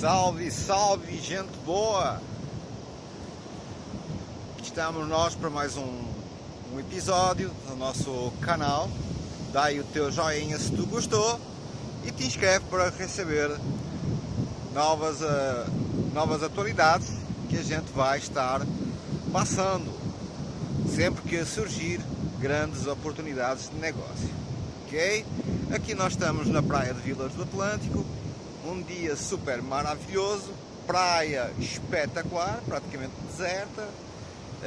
Salve, salve, gente boa! Estamos nós para mais um, um episódio do nosso canal. Dá aí o teu joinha se tu gostou e te inscreve para receber novas, uh, novas atualidades que a gente vai estar passando sempre que surgir grandes oportunidades de negócio. Ok? Aqui nós estamos na praia de Vilas do Atlântico, um dia super maravilhoso, praia espetacular, praticamente deserta,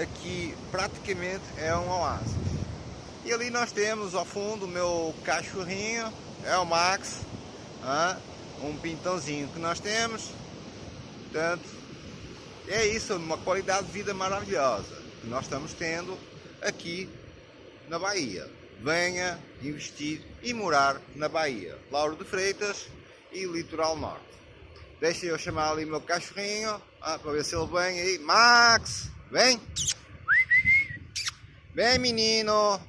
aqui praticamente é um oásis. E ali nós temos ao fundo o meu cachorrinho, é o Max, um pintãozinho que nós temos, portanto, é isso, uma qualidade de vida maravilhosa que nós estamos tendo aqui na Bahia. Venha investir e morar na Bahia. Lauro de Freitas, e Litoral Norte. Deixa eu chamar ali o meu cachorrinho ah, para ver se ele vem aí. Max, vem! Vem menino!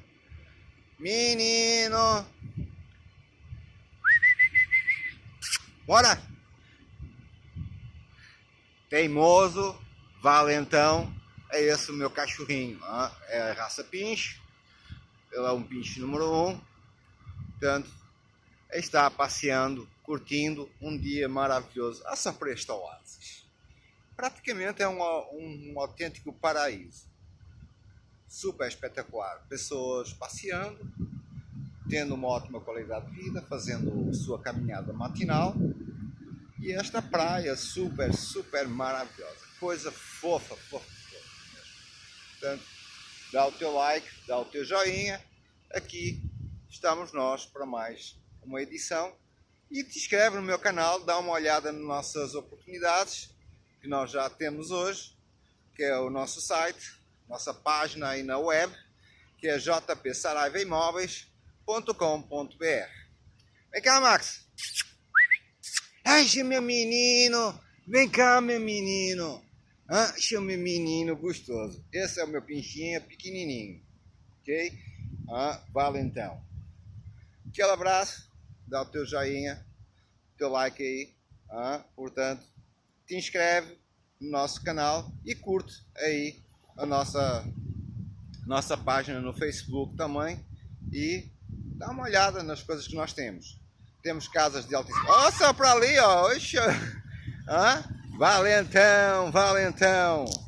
Menino! Bora! Teimoso, valentão, é esse o meu cachorrinho. Ah, é a raça pinche. É um pinche número 1. Um. Portanto, está passeando curtindo um dia maravilhoso a Sapresta Oasis. Praticamente é um, um, um autêntico paraíso. Super espetacular. Pessoas passeando, tendo uma ótima qualidade de vida, fazendo sua caminhada matinal. E esta praia super, super maravilhosa. Coisa fofa, fofa, fofa mesmo. Portanto, dá o teu like, dá o teu joinha. Aqui estamos nós para mais uma edição e te inscreve no meu canal, dá uma olhada nas nossas oportunidades que nós já temos hoje, que é o nosso site, nossa página aí na web, que é jpsaraivaimóveis.com.br. Vem cá, Max! Ai, meu menino! Vem cá, meu menino! Meu menino gostoso. Esse é o meu pinchinha pequenininho. Ok? Ah, valentão. Aquele abraço dá o teu joinha, teu like aí, ah, portanto, te inscreve no nosso canal e curte aí a nossa, nossa página no Facebook também e dá uma olhada nas coisas que nós temos. Temos casas de altíssimo... Só para ali, ó! Oxa! Ah? Valentão, valentão!